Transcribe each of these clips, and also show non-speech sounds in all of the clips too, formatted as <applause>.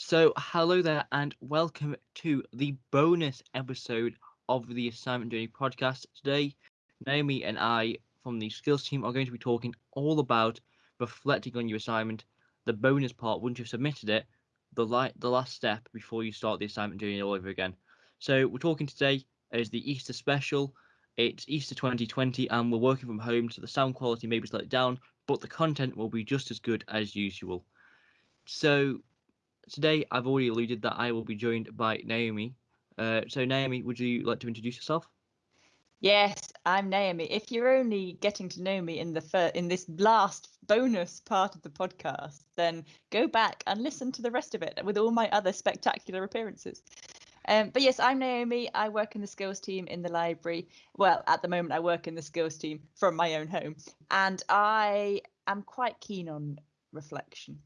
So, hello there, and welcome to the bonus episode of the Assignment Journey podcast. Today, Naomi and I from the skills team are going to be talking all about reflecting on your assignment, the bonus part once you've submitted it, the the last step before you start the assignment journey all over again. So, we're talking today as the Easter special. It's Easter 2020, and we're working from home, so the sound quality may be slightly down, but the content will be just as good as usual. So, today I've already alluded that I will be joined by Naomi. Uh, so, Naomi, would you like to introduce yourself? Yes, I'm Naomi. If you're only getting to know me in the fir- in this last bonus part of the podcast, then go back and listen to the rest of it with all my other spectacular appearances. Um, but yes, I'm Naomi. I work in the skills team in the library. Well, at the moment, I work in the skills team from my own home, and I am quite keen on reflection.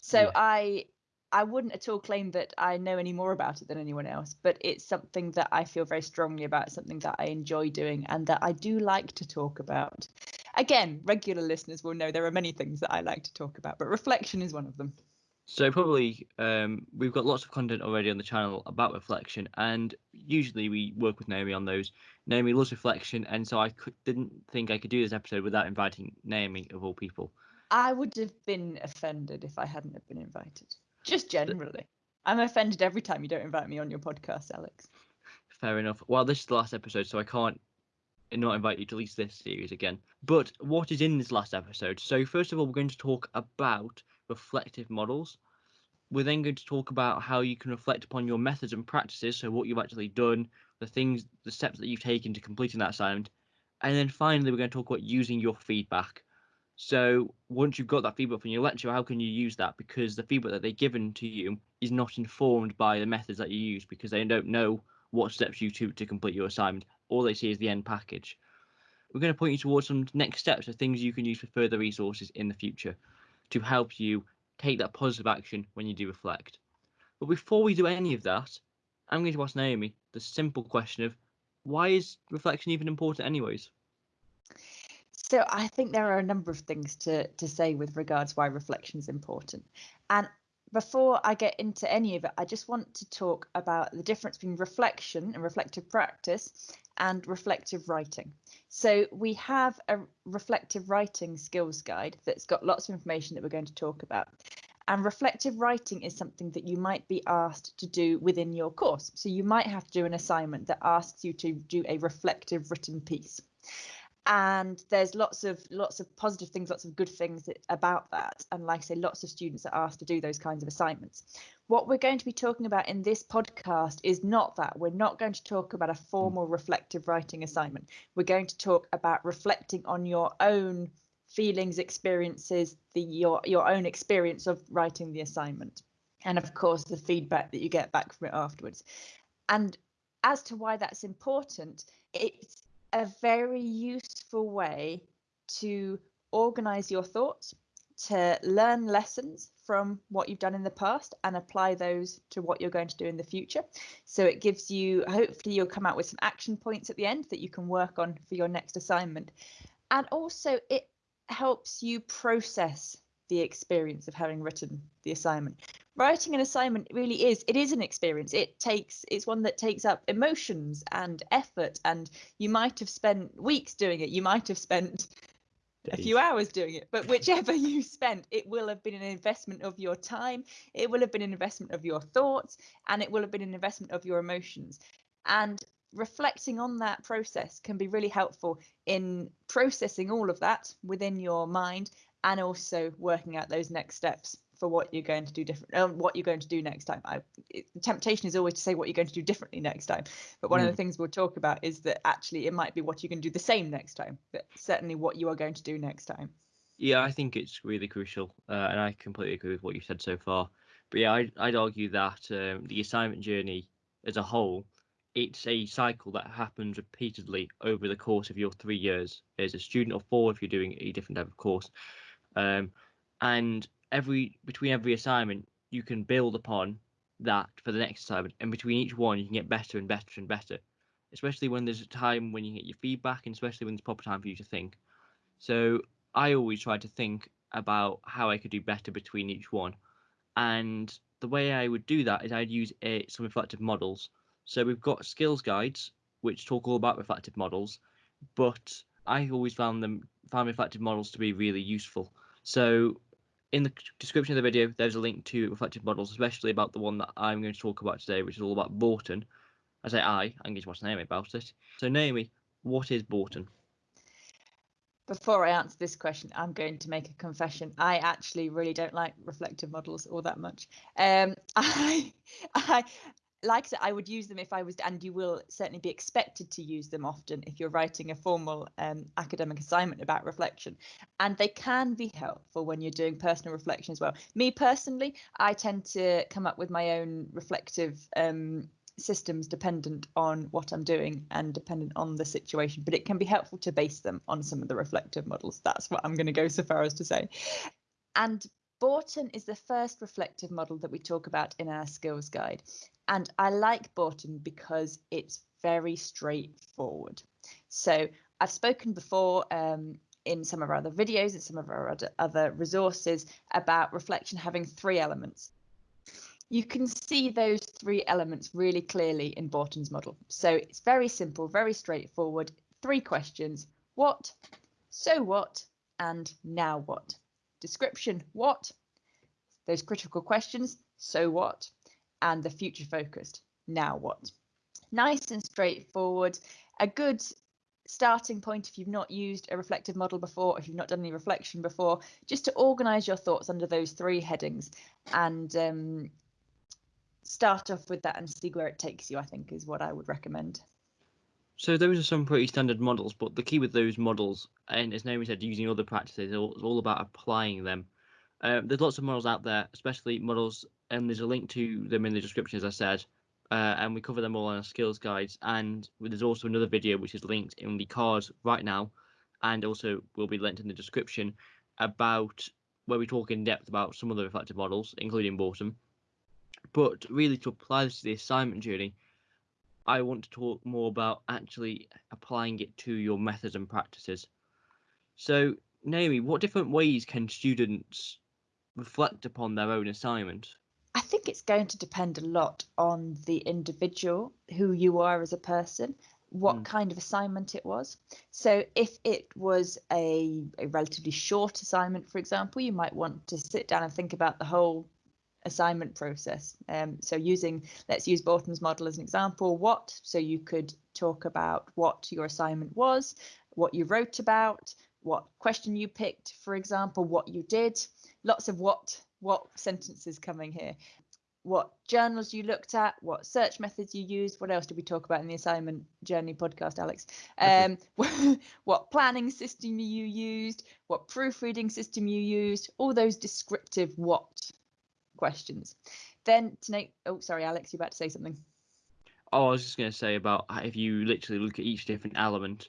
So Yeah. I I wouldn't at all claim that I know any more about it than anyone else, but it's something that I feel very strongly about, something that I enjoy doing, and that I do like to talk about. Again, regular listeners will know there are many things that I like to talk about, but reflection is one of them. So, probably um, we've got lots of content already on the channel about reflection, and usually we work with Naomi on those. Naomi loves reflection, and so I could, didn't think I could do this episode without inviting Naomi, of all people. I would have been offended if I hadn't have been invited. Just generally. I'm offended every time you don't invite me on your podcast, Alex. Fair enough. Well, this is the last episode, so I can't not invite you to release this series again. But what is in this last episode? So, first of all, we're going to talk about reflective models. We're then going to talk about how you can reflect upon your methods and practices, so what you've actually done, the things, the steps that you've taken to completing that assignment. And then finally, we're going to talk about using your feedback. So, once you've got that feedback from your lecturer, how can you use that? Because the feedback that they've given to you is not informed by the methods that you use because they don't know what steps you took to complete your assignment. All they see is the end package. We're going to point you towards some next steps of things you can use for further resources in the future to help you take that positive action when you do reflect. But before we do any of that, I'm going to ask Naomi the simple question of why is reflection even important, anyways? So I think there are a number of things to, to say with regards why reflection is important. And before I get into any of it, I just want to talk about the difference between reflection and reflective practice and reflective writing. So we have a reflective writing skills guide that's got lots of information that we're going to talk about. And reflective writing is something that you might be asked to do within your course. So you might have to do an assignment that asks you to do a reflective written piece and there's lots of lots of positive things lots of good things about that. And like i say lots of students are asked to do those kinds of assignments. What we're going to be talking about in this podcast is not that. We're not going to talk about a formal reflective writing assignment. We're going to talk about reflecting on your own feelings experiences the your your own experience of writing the assignment. And of course the feedback that you get back from it afterwards. And as to why that's important it's a very useful way to organize your thoughts, to learn lessons from what you've done in the past and apply those to what you're going to do in the future. So it gives you, hopefully, you'll come out with some action points at the end that you can work on for your next assignment. And also, it helps you process the experience of having written the assignment writing an assignment really is it is an experience. It takes it's one that takes up emotions and effort and you might have spent weeks doing it. You might have spent a few hours doing it but whichever <laughs> you spent it will have been an investment of your time. It will have been an investment of your thoughts and it will have been an investment of your emotions. And reflecting on that process can be really helpful in processing all of that within your mind and also working out those next steps for what you're going to do different uh, what you're going to do next time I, it, the temptation is always to say what you're going to do differently next time but one Mm. of the things we'll talk about is that actually it might be what you can do the same next time but certainly what you are going to do next time Yeah, I think it's really crucial, uh, and I completely agree with what you said so far. But yeah, I'd, I'd argue that um, the assignment journey as a whole, it's a cycle that happens repeatedly over the course of your three years as a student, or four if you're doing a different type of course. Um, and every between every assignment, you can build upon that for the next assignment, and between each one, you can get better and better and better. Especially when there's a time when you get your feedback, and especially when there's proper time for you to think. So I always try to think about how I could do better between each one. And the way I would do that is I'd use a, some reflective models. So we've got skills guides which talk all about reflective models, but I always found them found reflective models to be really useful. So in the description of the video, there's a link to reflective models, especially about the one that I'm going to talk about today, which is all about Borton. I say I, I'm going to watch Naomi about it. So Naomi, what is Borton? Before I answer this question, I'm going to make a confession. I actually really don't like reflective models all that much. Um, <laughs> I, I, like I I would use them if I was, and you will certainly be expected to use them often if you're writing a formal um, academic assignment about reflection. And they can be helpful when you're doing personal reflection as well. Me personally, I tend to come up with my own reflective um, systems dependent on what I'm doing and dependent on the situation, but it can be helpful to base them on some of the reflective models. That's what I'm going to go so far as to say. And Borton is the first reflective model that we talk about in our skills guide. And I like Borton because it's very straightforward. So I've spoken before um, in some of our other videos and some of our other, other resources about reflection having three elements. You can see those three elements really clearly in Borton's model. So it's very simple, very straightforward. Three questions, what, so what, and now what. Description, what, those critical questions, so what, and the future focused, now what. Nice and straightforward, a good starting point if you've not used a reflective model before, if you've not done any reflection before, just to organise your thoughts under those three headings and um, start off with that and see where it takes you, I think is what I would recommend. So those are some pretty standard models, but the key with those models, and as Naomi said, using other practices, it's all about applying them. Um, there's lots of models out there, especially models, and there's a link to them in the description, as I said, uh, and we cover them all on our skills guides. And there's also another video which is linked in the cards right now, and also will be linked in the description about where we talk in depth about some of the reflective models, including Borton. But really, to apply this to the assignment journey, I want to talk more about actually applying it to your methods and practices. So, Naomi, what different ways can students reflect upon their own assignment? I think it's going to depend a lot on the individual, who you are as a person, what mm. kind of assignment it was. So, if it was a, a relatively short assignment, for example, you might want to sit down and think about the whole assignment process. Um, so using, let's use Borton's model as an example, what, so you could talk about what your assignment was, what you wrote about, what question you picked, for example, what you did, lots of what, what sentences coming here, what journals you looked at, what search methods you used, what else did we talk about in the assignment journey podcast, Alex? Um, <laughs> what planning system you used, what proofreading system you used, all those descriptive what questions. Then tonight, oh, sorry, Alex, you're about to say something. Oh, I was just going to say about if you literally look at each different element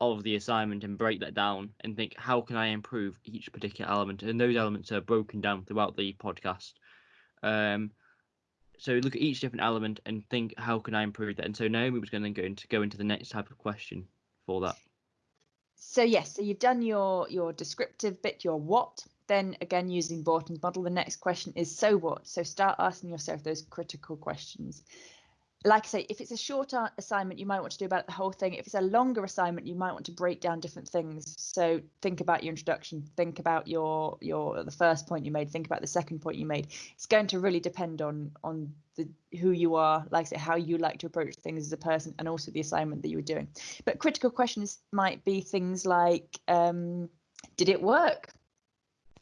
of the assignment and break that down and think, how can I improve each particular element? And those elements are broken down throughout the podcast. Um, so look at each different element and think, how can I improve that? And so Naomi was going to go into go into the next type of question for that. So yes, so you've done your your descriptive bit, your what, then again using Borton's model, the next question is so what? So start asking yourself those critical questions. Like I say, if it's a short assignment, you might want to do about the whole thing. If it's a longer assignment, you might want to break down different things. So think about your introduction, think about your your the first point you made, think about the second point you made. It's going to really depend on on the who you are, like I say, how you like to approach things as a person, and also the assignment that you were doing. But critical questions might be things like, um, did it work?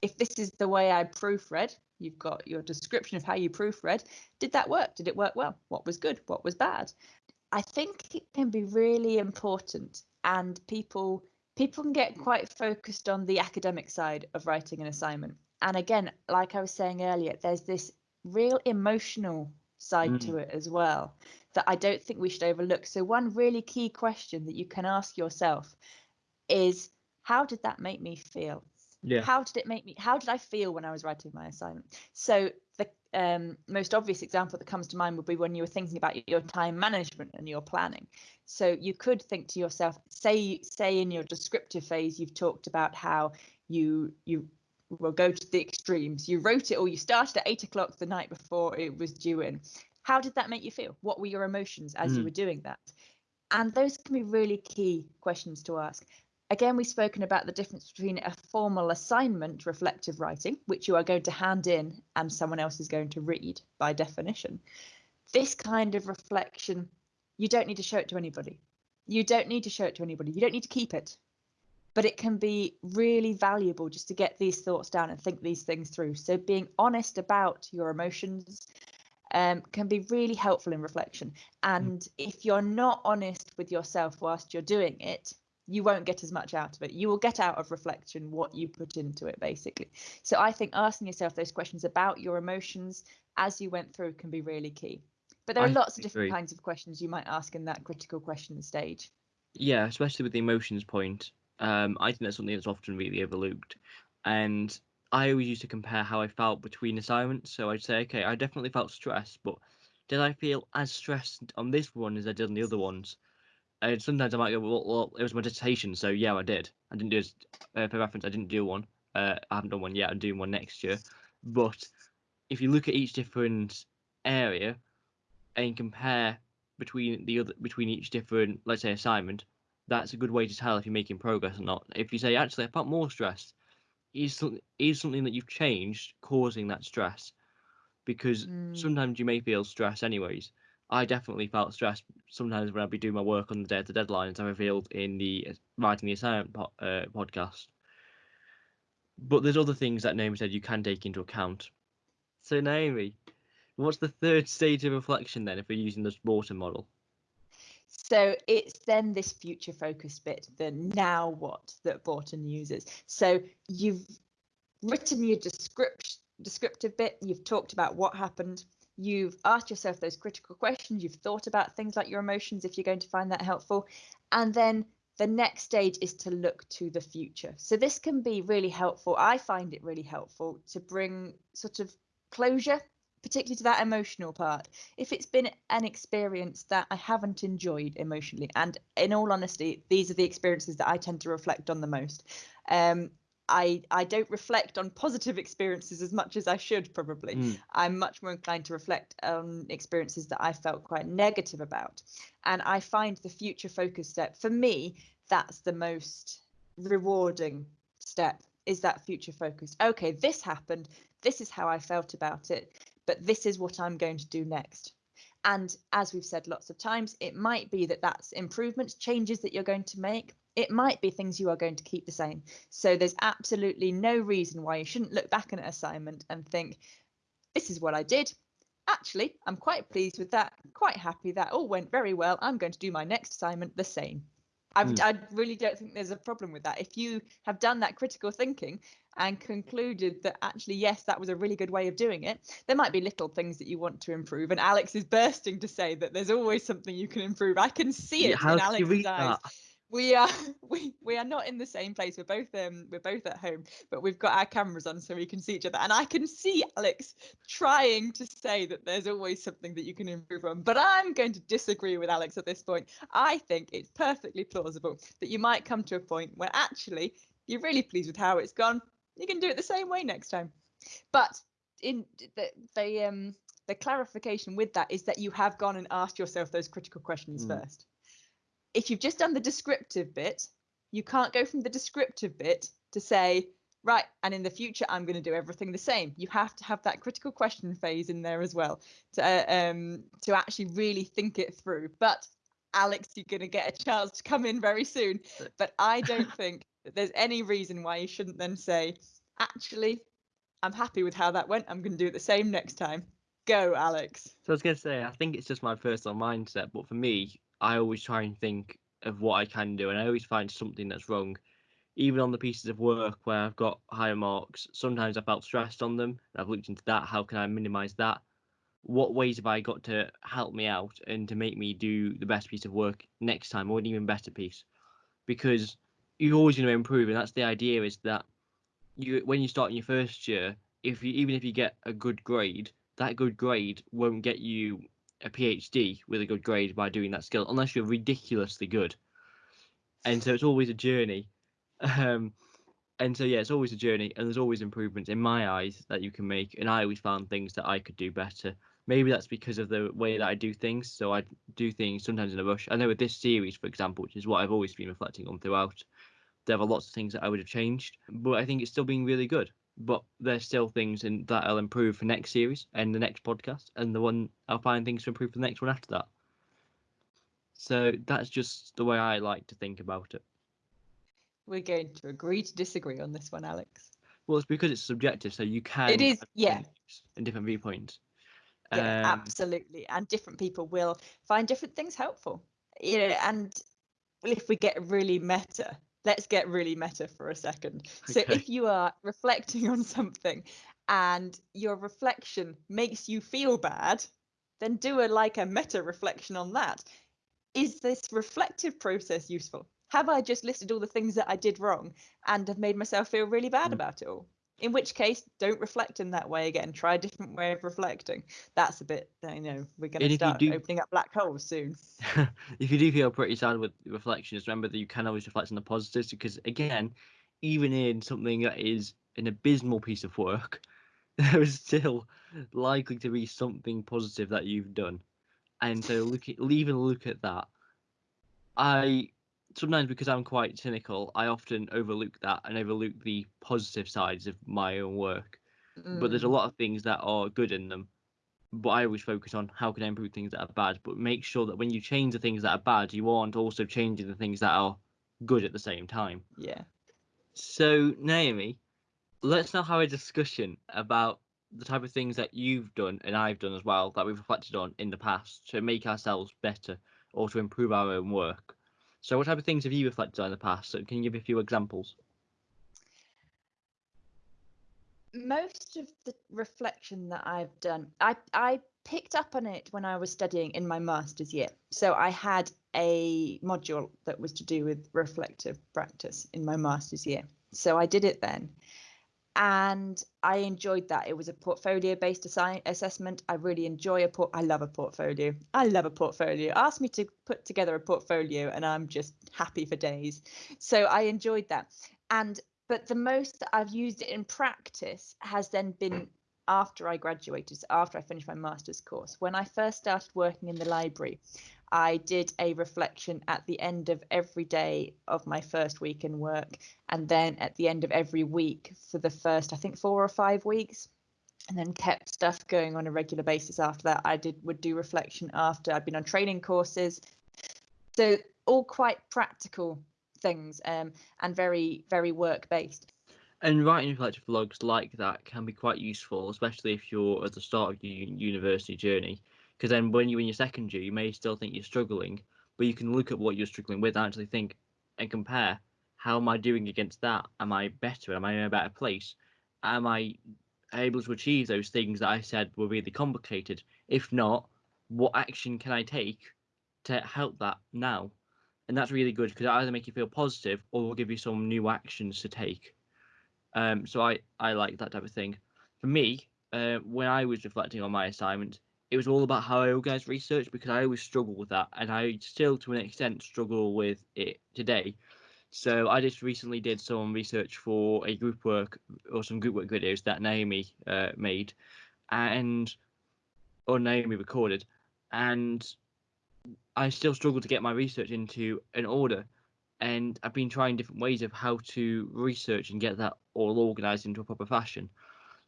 If this is the way I proofread, you've got your description of how you proofread. Did that work? Did it work well? What was good? What was bad? I think it can be really important, and people people can get quite focused on the academic side of writing an assignment. And again, like I was saying earlier, there's this real emotional side mm. to it as well that I don't think we should overlook. So one really key question that you can ask yourself is how did that make me feel? Yeah. How did it make me? How did I feel when I was writing my assignment? So the um, most obvious example that comes to mind would be when you were thinking about your time management and your planning. So you could think to yourself, say say in your descriptive phase, you've talked about how you you we'll go to the extremes. You wrote it or you started at eight o'clock the night before it was due in. How did that make you feel? What were your emotions as mm. you were doing that? And those can be really key questions to ask. Again, we've spoken about the difference between a formal assignment reflective writing, which you are going to hand in and someone else is going to read by definition. This kind of reflection, you don't need to show it to anybody. You don't need to show it to anybody. You don't need to keep it. But it can be really valuable just to get these thoughts down and think these things through. So being honest about your emotions um, can be really helpful in reflection. And mm. if you're not honest with yourself whilst you're doing it, you won't get as much out of it. You will get out of reflection what you put into it, basically. So I think asking yourself those questions about your emotions as you went through can be really key. But there are I lots of different kinds of questions you might ask in that critical question stage. Yeah, especially with the emotions point. Um, I think that's something that's often really overlooked. And I always used to compare how I felt between assignments. So I'd say, okay, I definitely felt stressed, but did I feel as stressed on this one as I did on the other ones? And sometimes I might go, well, well it was my dissertation, so yeah, I did. I didn't do, uh, for reference, I didn't do one. Uh, I haven't done one yet. I'm doing one next year. But if you look at each different area and compare between the other between each different, let's say, assignment, that's a good way to tell if you're making progress or not. If you say, actually, I felt more stressed, is is something that you've changed causing that stress? Because mm. sometimes you may feel stress anyways. I definitely felt stressed sometimes when I'd be doing my work on the day of the deadline, as I revealed in the writing the assignment po- uh, podcast. But there's other things that Naomi said you can take into account. So Naomi, what's the third stage of reflection then if we're using the Borton model? So it's then this future focused bit, the now what that Borton uses. So you've written your description descriptive bit, you've talked about what happened, you've asked yourself those critical questions, you've thought about things like your emotions if you're going to find that helpful. And then the next stage is to look to the future. So this can be really helpful. I find it really helpful to bring sort of closure particularly to that emotional part. If it's been an experience that I haven't enjoyed emotionally, and in all honesty, these are the experiences that I tend to reflect on the most. Um, I I don't reflect on positive experiences as much as I should probably. Mm. I'm much more inclined to reflect on experiences that I felt quite negative about. And I find the future focus step for me that's the most rewarding step is that future focused. Okay, this happened. This is how I felt about it but this is what I'm going to do next. And as we've said lots of times, it might be that that's improvements, changes that you're going to make. It might be things you are going to keep the same. So there's absolutely no reason why you shouldn't look back at an assignment and think, this is what I did. Actually, I'm quite pleased with that, quite happy that all went very well. I'm going to do my next assignment the same. Mm. I really don't think there's a problem with that. If you have done that critical thinking and concluded that actually, yes, that was a really good way of doing it, there might be little things that you want to improve. And Alex is bursting to say that there's always something you can improve. I can see it yeah, in Alex's eyes. That? We are <laughs> we we are not in the same place. We're both um we're both at home but we've got our cameras on so we can see each other. And i can see alex trying to say that there's always something that you can improve on but i'm going to disagree with alex at this point. I think it's perfectly plausible that you might come to a point where actually you're really pleased with how it's gone. You can do it the same way next time. But in the the um the clarification with that is that you have gone and asked yourself those critical questions mm. first if you've just done the descriptive bit, you can't go from the descriptive bit to say, right, and in the future, I'm going to do everything the same. You have to have that critical question phase in there as well to, uh, um, to actually really think it through. But Alex, you're going to get a chance to come in very soon. But I don't <laughs> think that there's any reason why you shouldn't then say, actually, I'm happy with how that went. I'm going to do it the same next time. Go, Alex. So I was going to say, I think it's just my personal mindset, but for me, I always try and think of what I can do, and I always find something that's wrong. Even on the pieces of work where I've got higher marks, sometimes I felt stressed on them. I've looked into that. How can I minimize that? What ways have I got to help me out and to make me do the best piece of work next time or an even better piece? Because you're always going to improve, and that's the idea. Is that you when you start in your first year, if you even if you get a good grade, that good grade won't get you a PhD with a good grade by doing that skill, unless you're ridiculously good. And so it's always a journey. <laughs> Um, and so yeah, it's always a journey, and there's always improvements in my eyes that you can make. And I always found things that I could do better. Maybe that's because of the way that I do things. So I do things sometimes in a rush. I know with this series, for example, which is what I've always been reflecting on throughout, there are lots of things that I would have changed, but I think it's still being really good. But there's still things in that I'll improve for next series and the next podcast, and the one I'll find things to improve for the next one after that. So that's just the way I like to think about it. We're going to agree to disagree on this one, Alex. Well, it's because it's subjective, so you can. It is, yeah. And different viewpoints. Yeah, Um, absolutely. And different people will find different things helpful. You know, and if we get really meta, let's get really meta for a second. So Okay. if you are reflecting on something and your reflection makes you feel bad, then do a like a meta reflection on that. Is this reflective process useful? Have I just listed all the things that I did wrong and have made myself feel really bad Mm. about it all? In which case, don't reflect in that way again. Try a different way of reflecting. That's a bit, uh, you know, we're going to start do- opening up black holes soon. <laughs> if you do feel pretty sad with reflections, remember that you can always reflect on the positives because, again, even in something that is an abysmal piece of work, <laughs> there is still likely to be something positive that you've done. And so, look at, even look at that. I sometimes because I'm quite cynical, I often overlook that and overlook the positive sides of my own work. But there's a Mm, lot of things that are good in them. But I always focus on how can I improve things that are bad. But make sure that when you change the things that are bad, you aren't also changing the things that are good at the same time. yeah. So Naomi, let's now have a discussion about the type of things that you've done and I've done as well that we've reflected on in the past to make ourselves better or to improve our own work. So what type of things have you reflected on in the past? So can you give a few examples? most of the reflection that I've done, I I picked up on it when I was studying in my master's year. So I had a module that was to do with reflective practice in my master's year. So I did it then. And I enjoyed that. It was a portfolio based assi- assessment. I really enjoy a port. I love a portfolio. I love a portfolio. Ask me to put together a portfolio, and I'm just happy for days. So I enjoyed that. And but the most that I've used it in practice has then been after I graduated, so after I finished my master's course. When I first started working in the library, I did a reflection at the end of every day of my first week in work, and then at the end of every week for the first, I think, four or five weeks. And then kept stuff going on a regular basis after that. I did would do reflection after I'd been on training courses. So all quite practical things um, and very, very work based. And writing reflective logs like that can be quite useful, especially if you're at the start of your university journey. Because then when you're in your second year, you may still think you're struggling, but you can look at what you're struggling with and actually think and compare how am I doing against that? Am I better? Am I in a better place? Am I able to achieve those things that I said were really complicated? If not, what action can I take to help that now? And that's really good because it either make you feel positive or will give you some new actions to take. Um, so I, I like that type of thing. For me, uh, when I was reflecting on my assignment, it was all about how I organize research because I always struggle with that, and I still, to an extent, struggle with it today. So I just recently did some research for a group work or some group work videos that Naomi uh, made, and or Naomi recorded, and I still struggle to get my research into an order and I've been trying different ways of how to research and get that all organized into a proper fashion.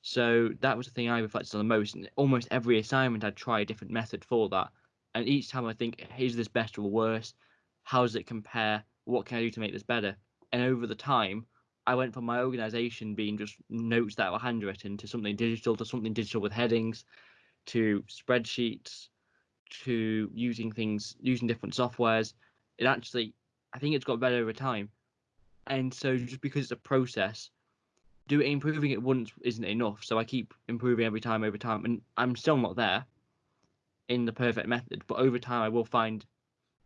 So that was the thing I reflected on the most. And almost every assignment, I'd try a different method for that. And each time I think, is this better or worse? How does it compare? What can I do to make this better? And over the time, I went from my organization being just notes that were handwritten to something digital, to something digital with headings, to spreadsheets, to using things, using different softwares. It actually I think it's got better over time. And so just because it's a process, do improving it once isn't enough. So I keep improving every time over time. And I'm still not there in the perfect method, but over time I will find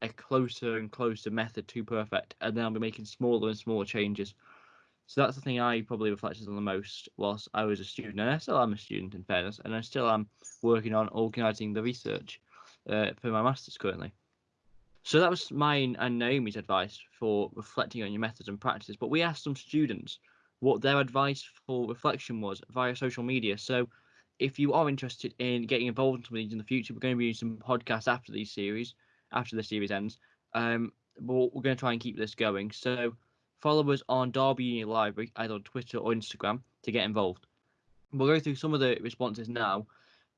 a closer and closer method to perfect. And then I'll be making smaller and smaller changes. So that's the thing I probably reflected on the most whilst I was a student. And I still am a student in fairness, and I still am working on organising the research uh, for my masters currently. So that was mine and Naomi's advice for reflecting on your methods and practices. But we asked some students what their advice for reflection was via social media. So if you are interested in getting involved in some of these in the future, we're going to be doing some podcasts after these series, after the series ends. Um, but we're going to try and keep this going. So follow us on Derby Union Library, either on Twitter or Instagram, to get involved. We'll go through some of the responses now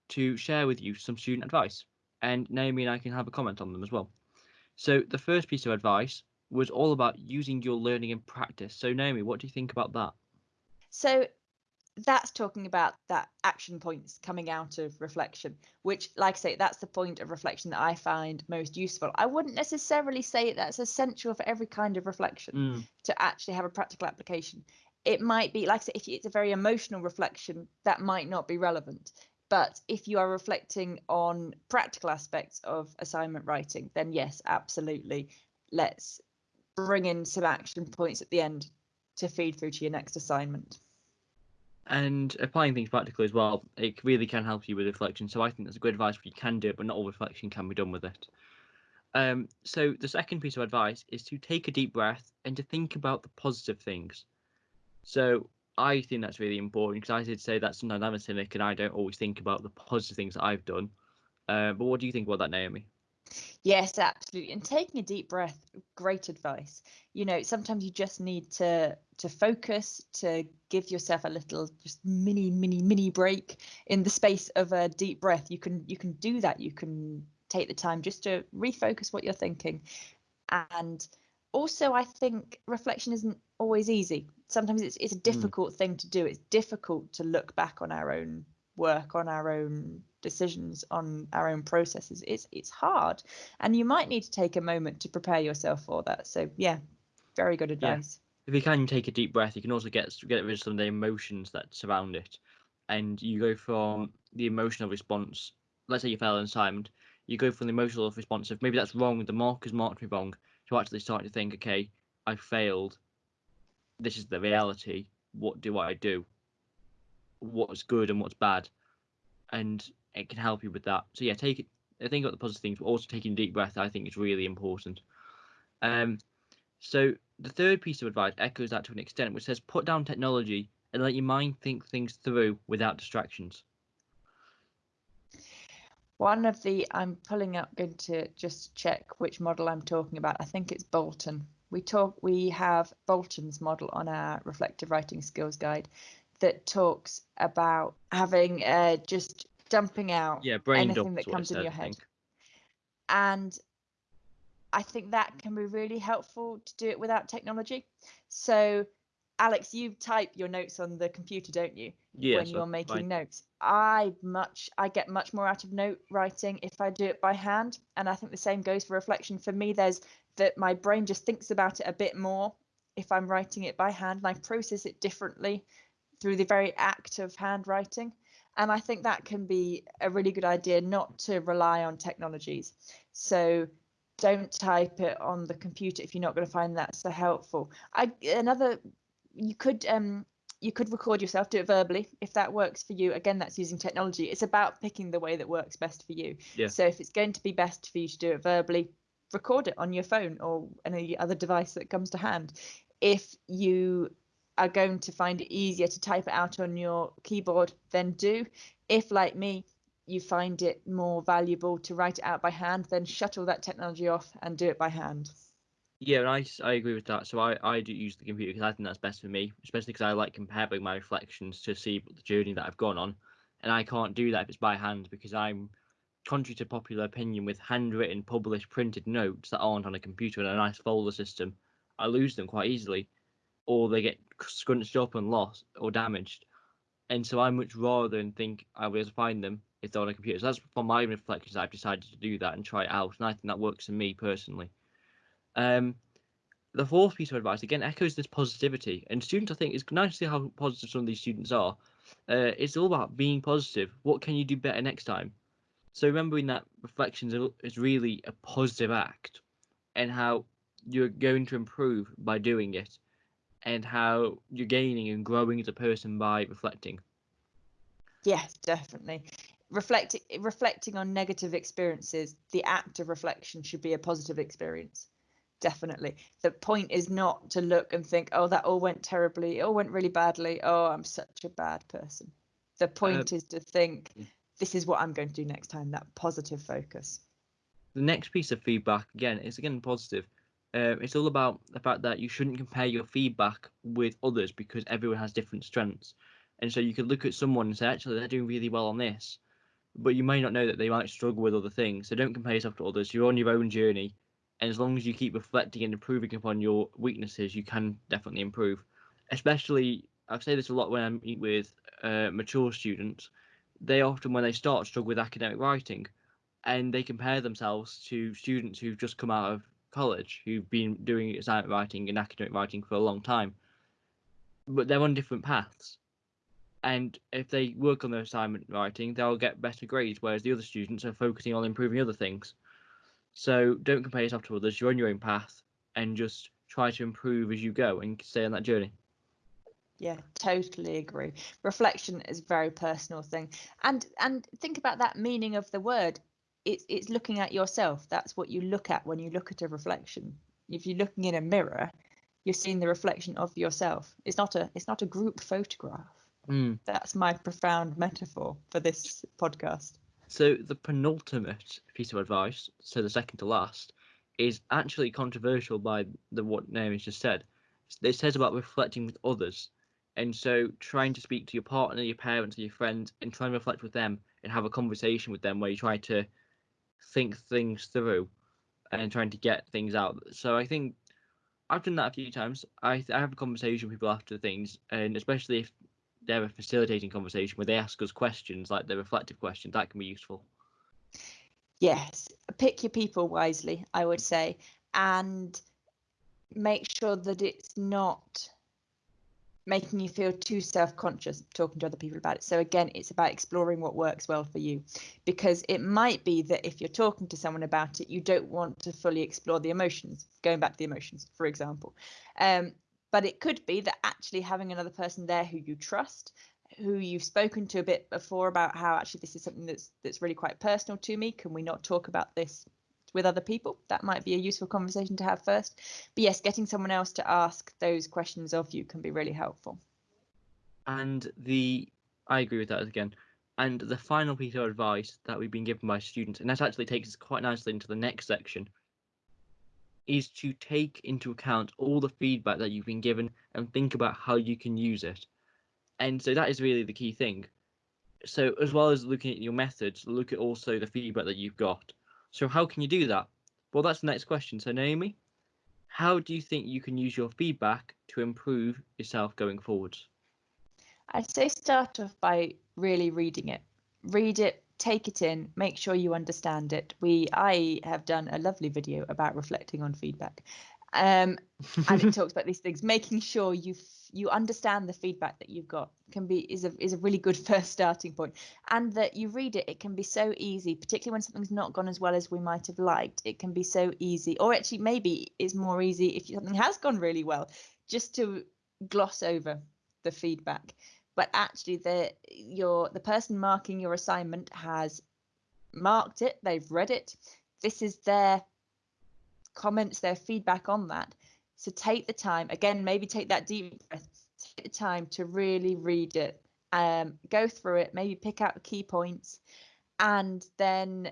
to share with you some student advice, and Naomi and I can have a comment on them as well. So the first piece of advice was all about using your learning in practice. So Naomi, what do you think about that? So that's talking about that action points coming out of reflection, which, like I say, that's the point of reflection that I find most useful. I wouldn't necessarily say that's essential for every kind of reflection Mm, to actually have a practical application. It might be, like I say, if it's a very emotional reflection, that might not be relevant. But if you are reflecting on practical aspects of assignment writing, then yes, absolutely. Let's bring in some action points at the end to feed through to your next assignment. And applying things practically as well, it really can help you with reflection. So I think that's a good advice. You can do it, but not all reflection can be done with it. Um, so the second piece of advice is to take a deep breath and to think about the positive things. So I think that's really important because I did say that sometimes I'm a cynic and I don't always think about the positive things that I've done. Uh, but what do you think about that, Naomi? Yes, absolutely. And taking a deep breath, great advice. You know, sometimes you just need to to focus, to give yourself a little just mini, mini, mini break in the space of a deep breath. You can you can do that. You can take the time just to refocus what you're thinking. And also I think reflection isn't always easy. Sometimes it's it's a mm. difficult thing to do. It's difficult to look back on our own work, on our own decisions on our own processes it's it's hard and you might need to take a moment to prepare yourself for that so yeah very good advice If you can take a deep breath, you can also get get rid of some of the emotions that surround it, and you go from the emotional response. Let's say you fail an assignment, you go from the emotional response of maybe that's wrong, the mark has marked me wrong, to actually start to think, okay, I failed. This is the reality. What do I do? What's good and what's bad, and it can help you with that. So yeah, take it. Think about the positive things, but also taking deep breath. I think is really important. Um, so the third piece of advice echoes that to an extent, which says put down technology and let your mind think things through without distractions. one of the i'm pulling up going to just check which model i'm talking about i think it's bolton we talk we have bolton's model on our reflective writing skills guide that talks about having uh, just dumping out Yeah, brain anything that comes in your head and I think that can be really helpful to do it without technology. So, Alex, you type your notes on the computer, don't you? Yeah, when so you're making notes. I much I get much more out of note writing if I do it by hand, and I think the same goes for reflection. For me, there's that my brain just thinks about it a bit more if I'm writing it by hand, and I process it differently through the very act of handwriting. And I think that can be a really good idea not to rely on technologies. So don't type it on the computer if you're not going to find that so helpful. I another you could um you could record yourself, do it verbally if that works for you. Again, that's using technology. It's about picking the way that works best for you. Yeah. So if it's going to be best for you to do it verbally, record it on your phone or any other device that comes to hand. If you are going to find it easier to type it out on your keyboard, then do. If, like me, you find it more valuable to write it out by hand, then shut all that technology off and do it by hand. Yeah, and I agree with that. So I, I do use the computer because I think that's best for me, especially because I like comparing my reflections to see the journey that I've gone on. And I can't do that if it's by hand because I'm, contrary to popular opinion, with handwritten, published, printed notes that aren't on a computer in a nice folder system, I lose them quite easily, or they get scrunched up and lost or damaged. And so I much rather than think I will be able to find them if they're on a computer. So that's for my reflections. I've decided to do that and try it out, and I think that works for me personally. Um, the fourth piece of advice again echoes this positivity, and students I think it's nice to see how positive some of these students are. Uh, it's all about being positive. What can you do better next time? So remembering that reflections is really a positive act, and how you're going to improve by doing it, and how you're gaining and growing as a person by reflecting. Yes, definitely. Reflecting reflecting on negative experiences, the act of reflection should be a positive experience. definitely. The point is not to look and think, oh, that all went terribly, it all went really badly. Oh, I'm such a bad person. The point uh, is to think, this is what I'm going to do next time, that positive focus. The next piece of feedback, again, is again positive. Uh, it's all about the fact that you shouldn't compare your feedback with others because everyone has different strengths. And so you could look at someone and say, actually, they're doing really well on this, but you may not know that they might struggle with other things. So don't compare yourself to others. You're on your own journey. And as long as you keep reflecting and improving upon your weaknesses, you can definitely improve. Especially, I say this a lot when I meet with uh, mature students. They often, when they start, struggle with academic writing and they compare themselves to students who've just come out of college who've been doing assignment writing and academic writing for a long time, but they're on different paths. And if they work on their assignment writing, they'll get better grades, whereas the other students are focusing on improving other things. So don't compare yourself to others. You're on your own path, and just try to improve as you go and stay on that journey. Yeah, totally agree. Reflection is a very personal thing, and and think about that meaning of the word it's it's looking at yourself. That's what you look at when you look at a reflection. If you're looking in a mirror, you're seeing the reflection of yourself. It's not a it's not a group photograph. Mm. That's my profound metaphor for this podcast. So the penultimate piece of advice, so the second to last, is actually controversial by the what Naomi just said. It says about reflecting with others, and so trying to speak to your partner, your parents, your friends, and try and reflect with them and have a conversation with them where you try to think things through and trying to get things out. So I think I've done that a few times. I, I have a conversation with people after things, and especially if they're a facilitating conversation where they ask us questions, like the reflective questions, that can be useful. Yes, pick your people wisely, I would say, and make sure that it's not making you feel too self-conscious talking to other people about it. So again it's about exploring what works well for you. Because it might be that if you're talking to someone about it you don't want to fully explore the emotions going back to the emotions for example. Um, but it could be that actually having another person there who you trust who you've spoken to a bit before about how actually this is something that's that's really quite personal to me. Can we not talk about this with other people. That might be a useful conversation to have first. But yes, getting someone else to ask those questions of you can be really helpful. And the I agree with that again. And the final piece of advice that we've been given by students, and that actually takes us quite nicely into the next section, is to take into account all the feedback that you've been given and think about how you can use it. And so that is really the key thing. So as well as looking at your methods, look at also the feedback that you've got so how can you do that? Well, that's the next question. So Naomi, how do you think you can use your feedback to improve yourself going forwards? I'd say start off by really reading it. Read it, take it in, make sure you understand it. We I have done a lovely video about reflecting on feedback. Um, and it <laughs> talks about these things, making sure you you understand the feedback that you've got can be is a is a really good <laughs> first starting point. And that you read it it can be so easy particularly when something's not gone as well as we might have liked it can be so easy. Or actually maybe it's more easy if something has gone really well just to gloss over the feedback. But actually the your the person marking your assignment has marked it they've read it. This is their comments their feedback on that so take the time, again, maybe take that deep breath, take the time to really read it, um, go through it, maybe pick out key points, and then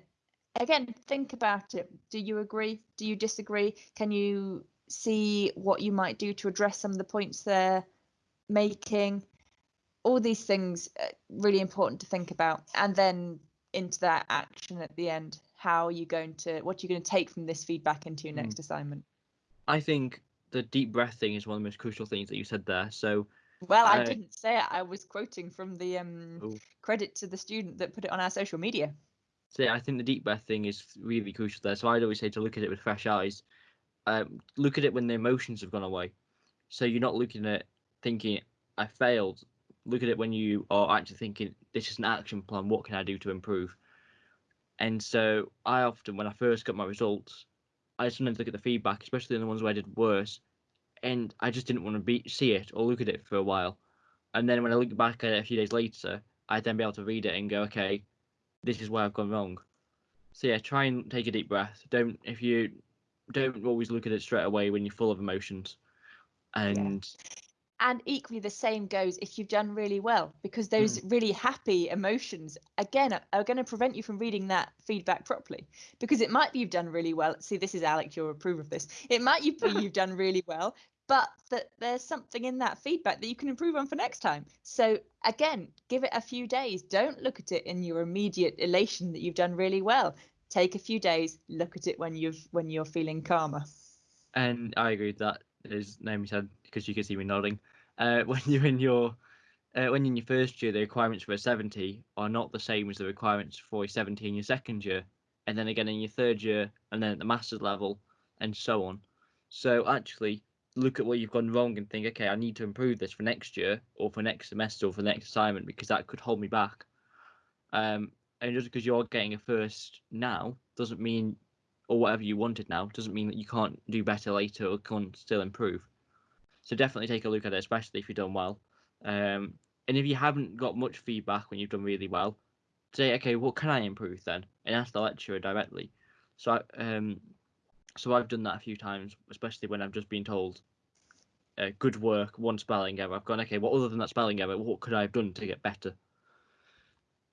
again, think about it. Do you agree? Do you disagree? Can you see what you might do to address some of the points they're making? All these things really important to think about, and then into that action at the end. How are you going to? What are you going to take from this feedback into your next mm. assignment? I think the deep breath thing is one of the most crucial things that you said there. So, well, I, I didn't say it. I was quoting from the um, ooh. credit to the student that put it on our social media. So yeah, I think the deep breath thing is really crucial there. So I'd always say to look at it with fresh eyes. Um, look at it when the emotions have gone away. So you're not looking at thinking I failed. Look at it when you are actually thinking this is an action plan. What can I do to improve? And so I often, when I first got my results, I sometimes look at the feedback, especially in the ones where I did worse, and I just didn't want to be see it or look at it for a while. And then when I look back at it a few days later, I'd then be able to read it and go, okay, this is where I've gone wrong. So yeah, try and take a deep breath. Don't if you don't always look at it straight away when you're full of emotions. And and equally the same goes if you've done really well because those mm. really happy emotions again are, are going to prevent you from reading that feedback properly because it might be you've done really well. See this is alex you'll approve of this. It might be <laughs> you've done really well but that there's something in that feedback that you can improve on for next time. So again give it a few days. Don't look at it in your immediate elation that you've done really well. Take a few days look at it when you've when you're feeling calmer. And i agree with that. As naomi said because you can see me nodding uh, <laughs> when you're in your uh, when in your first year, the requirements for a 70 are not the same as the requirements for a 70 in your second year, and then again in your third year, and then at the master's level, and so on. So actually, look at what you've gone wrong and think, okay, I need to improve this for next year, or for next semester, or for next assignment, because that could hold me back. Um, and just because you're getting a first now doesn't mean, or whatever you wanted now, doesn't mean that you can't do better later or can't still improve. So definitely take a look at it, especially if you've done well. Um, and if you haven't got much feedback when you've done really well, say, okay, what can I improve then? And ask the lecturer directly. So, I, um, so I've done that a few times, especially when I've just been told, uh, "Good work, one spelling error." I've gone, okay, what other than that spelling error, what could I have done to get better?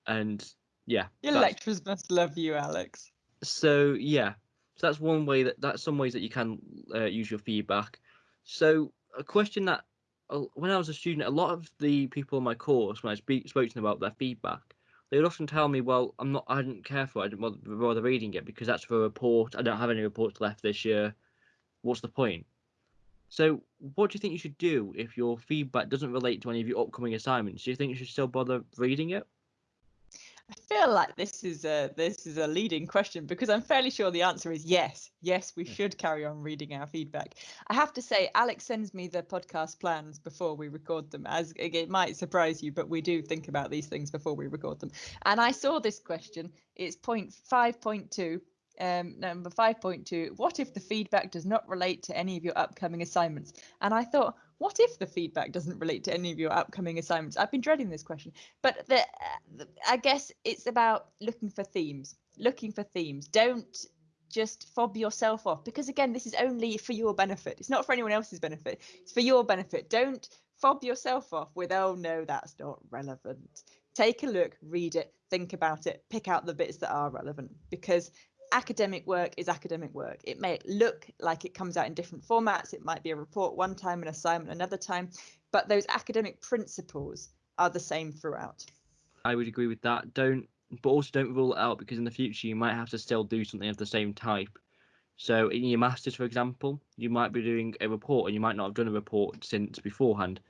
And yeah, your lecturers must love you, Alex. So yeah, so that's one way that that's some ways that you can uh, use your feedback. So a question that uh, when I was a student, a lot of the people in my course, when I speak, spoke to them about their feedback, they would often tell me, "Well, I'm not. I didn't care for it. I didn't bother, bother reading it because that's for a report. I don't have any reports left this year. What's the point?" So, what do you think you should do if your feedback doesn't relate to any of your upcoming assignments? Do you think you should still bother reading it? I feel like this is a this is a leading question because I'm fairly sure the answer is yes. Yes, we should carry on reading our feedback. I have to say, Alex sends me the podcast plans before we record them. As it might surprise you, but we do think about these things before we record them. And I saw this question. It's point five point two. Um, number 5.2 what if the feedback does not relate to any of your upcoming assignments and i thought what if the feedback doesn't relate to any of your upcoming assignments? I've been dreading this question, but the, uh, I guess it's about looking for themes, looking for themes. Don't just fob yourself off because again, this is only for your benefit. It's not for anyone else's benefit. It's for your benefit. Don't fob yourself off with, oh no, that's not relevant. Take a look, read it, think about it, pick out the bits that are relevant because academic work is academic work. It may look like it comes out in different formats. It might be a report one time, an assignment another time, but those academic principles are the same throughout. I would agree with that. Don't, but also don't rule it out because in the future you might have to still do something of the same type. So in your masters, for example, you might be doing a report and you might not have done a report since beforehand.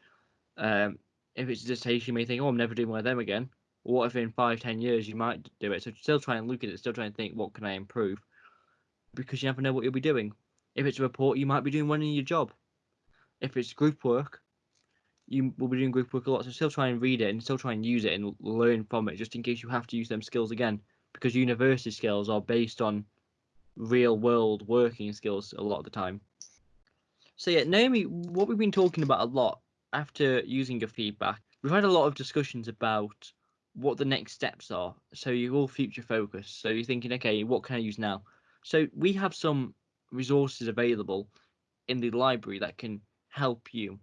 Um, if it's a dissertation, you may think, "Oh, I'm never doing one of them again." What if in five, ten years you might do it? So still try and look at it, still try and think, what can I improve? Because you never know what you'll be doing. If it's a report, you might be doing one in your job. If it's group work, you will be doing group work a lot. So still try and read it and still try and use it and learn from it, just in case you have to use them skills again. Because university skills are based on real world working skills a lot of the time. So yeah, Naomi, what we've been talking about a lot after using your feedback, we've had a lot of discussions about what the next steps are. So you're all future focused. So you're thinking, okay, what can I use now? So we have some resources available in the library that can help you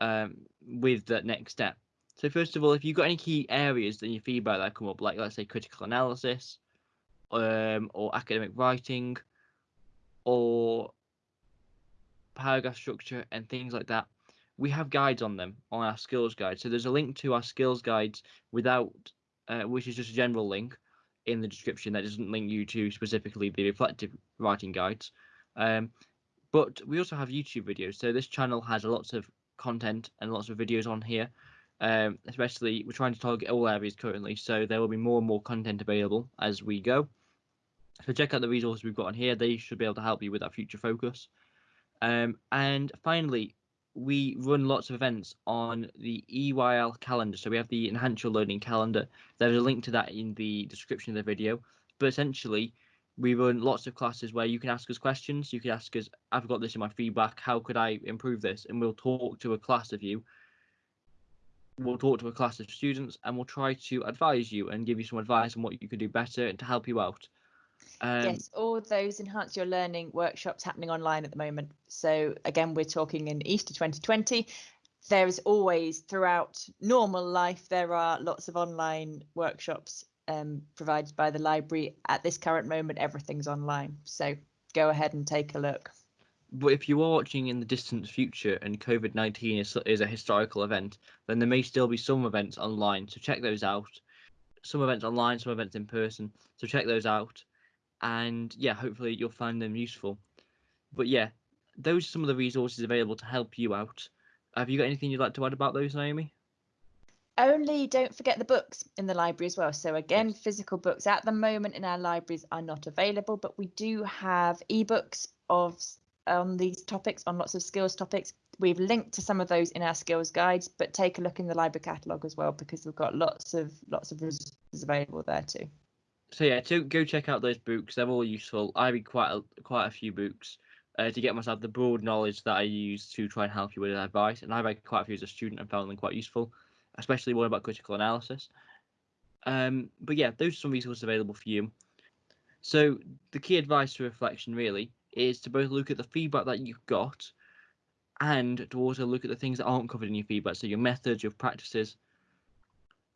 um, with that next step. So first of all, if you've got any key areas in your feedback that come up, like let's say critical analysis, um, or academic writing, or paragraph structure and things like that, we have guides on them on our skills guide. So there's a link to our skills guides without, uh, which is just a general link in the description that doesn't link you to specifically the reflective writing guides. Um, but we also have YouTube videos. So this channel has lots of content and lots of videos on here. Um, especially, we're trying to target all areas currently, so there will be more and more content available as we go. So check out the resources we've got on here. They should be able to help you with that future focus. Um, and finally, we run lots of events on the EYL calendar. So we have the Enhance Your Learning calendar. There's a link to that in the description of the video. But essentially, we run lots of classes where you can ask us questions. You can ask us, I've got this in my feedback. How could I improve this? And we'll talk to a class of you. We'll talk to a class of students and we'll try to advise you and give you some advice on what you could do better and to help you out. Um, yes, all those enhance your learning workshops happening online at the moment. So again, we're talking in Easter 2020. There is always throughout normal life, there are lots of online workshops um, provided by the library. At this current moment, everything's online. So go ahead and take a look. But if you are watching in the distant future and COVID 19 is, is a historical event, then there may still be some events online. So check those out. Some events online, some events in person. So check those out. And yeah, hopefully you'll find them useful. But yeah, those are some of the resources available to help you out. Have you got anything you'd like to add about those, Naomi? Only don't forget the books in the library as well. So again, physical books at the moment in our libraries are not available, but we do have ebooks of on these topics, on lots of skills topics. We've linked to some of those in our skills guides, but take a look in the library catalogue as well because we've got lots of lots of resources available there too. So yeah, to go check out those books. They're all useful. I read quite a, quite a few books uh, to get myself the broad knowledge that I use to try and help you with advice. And I read quite a few as a student and found them quite useful, especially one about critical analysis. Um, but yeah, those are some resources available for you. So the key advice to reflection really is to both look at the feedback that you've got and to also look at the things that aren't covered in your feedback, so your methods, your practices,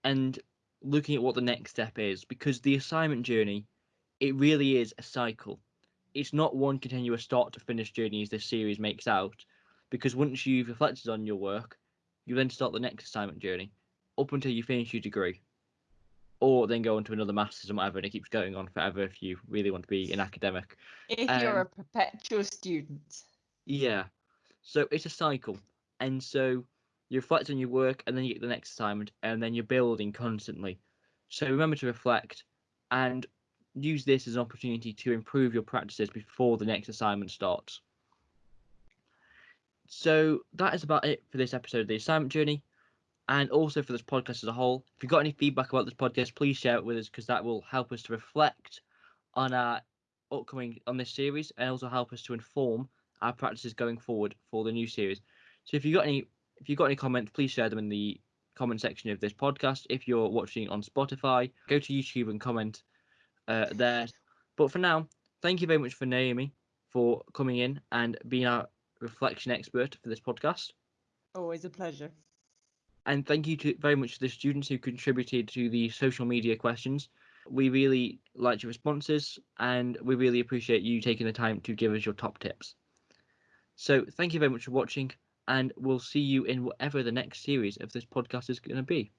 and looking at what the next step is because the assignment journey, it really is a cycle. It's not one continuous start to finish journey as this series makes out, because once you've reflected on your work, you then start the next assignment journey up until you finish your degree or then go on to another master's and whatever, and it keeps going on forever if you really want to be an academic. If um, you're a perpetual student. Yeah. So it's a cycle. And so you reflect on your work and then you get the next assignment and then you're building constantly. So remember to reflect and use this as an opportunity to improve your practices before the next assignment starts. So that is about it for this episode of the assignment journey and also for this podcast as a whole. If you've got any feedback about this podcast, please share it with us because that will help us to reflect on our upcoming on this series and also help us to inform our practices going forward for the new series. So if you've got any if you've got any comments, please share them in the comment section of this podcast. If you're watching on Spotify, go to YouTube and comment uh, there. But for now, thank you very much for Naomi for coming in and being our reflection expert for this podcast. Always a pleasure. And thank you to, very much to the students who contributed to the social media questions. We really liked your responses and we really appreciate you taking the time to give us your top tips. So thank you very much for watching and we'll see you in whatever the next series of this podcast is going to be.